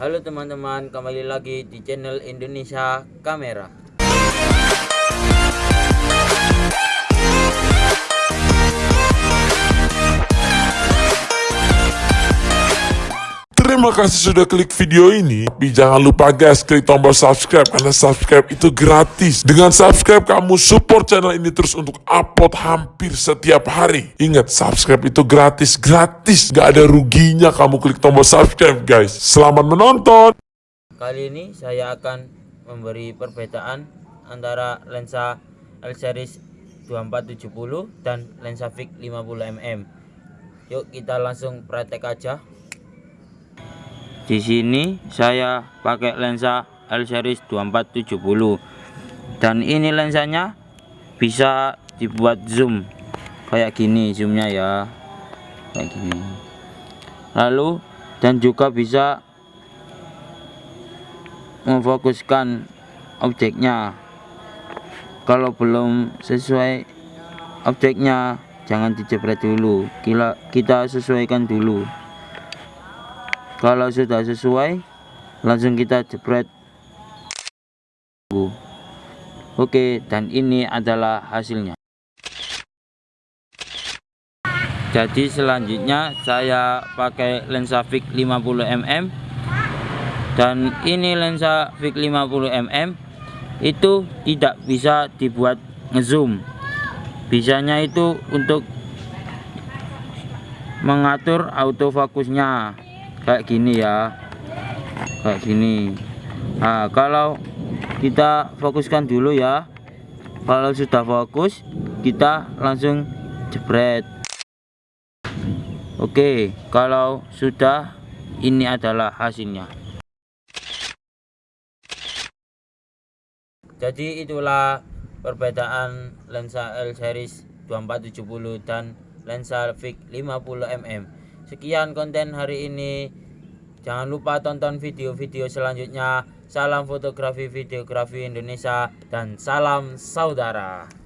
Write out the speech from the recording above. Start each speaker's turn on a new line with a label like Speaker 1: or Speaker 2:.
Speaker 1: Halo teman-teman, kembali lagi di channel Indonesia Kamera.
Speaker 2: Terima kasih sudah klik video ini. Tapi jangan lupa guys, klik tombol subscribe karena subscribe itu gratis. Dengan subscribe kamu support channel ini terus untuk upload hampir setiap hari. Ingat, subscribe itu gratis, gratis. Gak ada ruginya kamu klik tombol subscribe guys. Selamat menonton.
Speaker 1: Kali ini saya akan memberi perbedaan antara lensa L series 2470 dan lensa Vic 50mm. Yuk kita langsung praktek aja. Di sini saya pakai lensa L series 2470 dan ini lensanya bisa dibuat zoom. Kayak gini zoomnya ya. Kayak gini. Lalu dan juga bisa memfokuskan objeknya. Kalau belum sesuai objeknya jangan dijepret dulu. Kita, sesuaikan dulu kalau sudah sesuai langsung kita jepret. Oke dan ini adalah hasilnya. Jadi selanjutnya saya pakai lensa Vic 50mm dan ini lensa Vic 50mm itu tidak bisa dibuat ngezoom. Bisanya itu untuk mengatur autofokusnya kayak gini ya. Kayak gini. Nah kalau kita fokuskan dulu ya. Kalau sudah fokus kita langsung jebret. Oke kalau sudah ini adalah hasilnya. Jadi itulah perbedaan lensa L series 2470 dan lensa Vic 50mm sekian konten hari ini. Jangan lupa tonton video-video selanjutnya. Salam fotografi videografi Indonesia dan salam saudara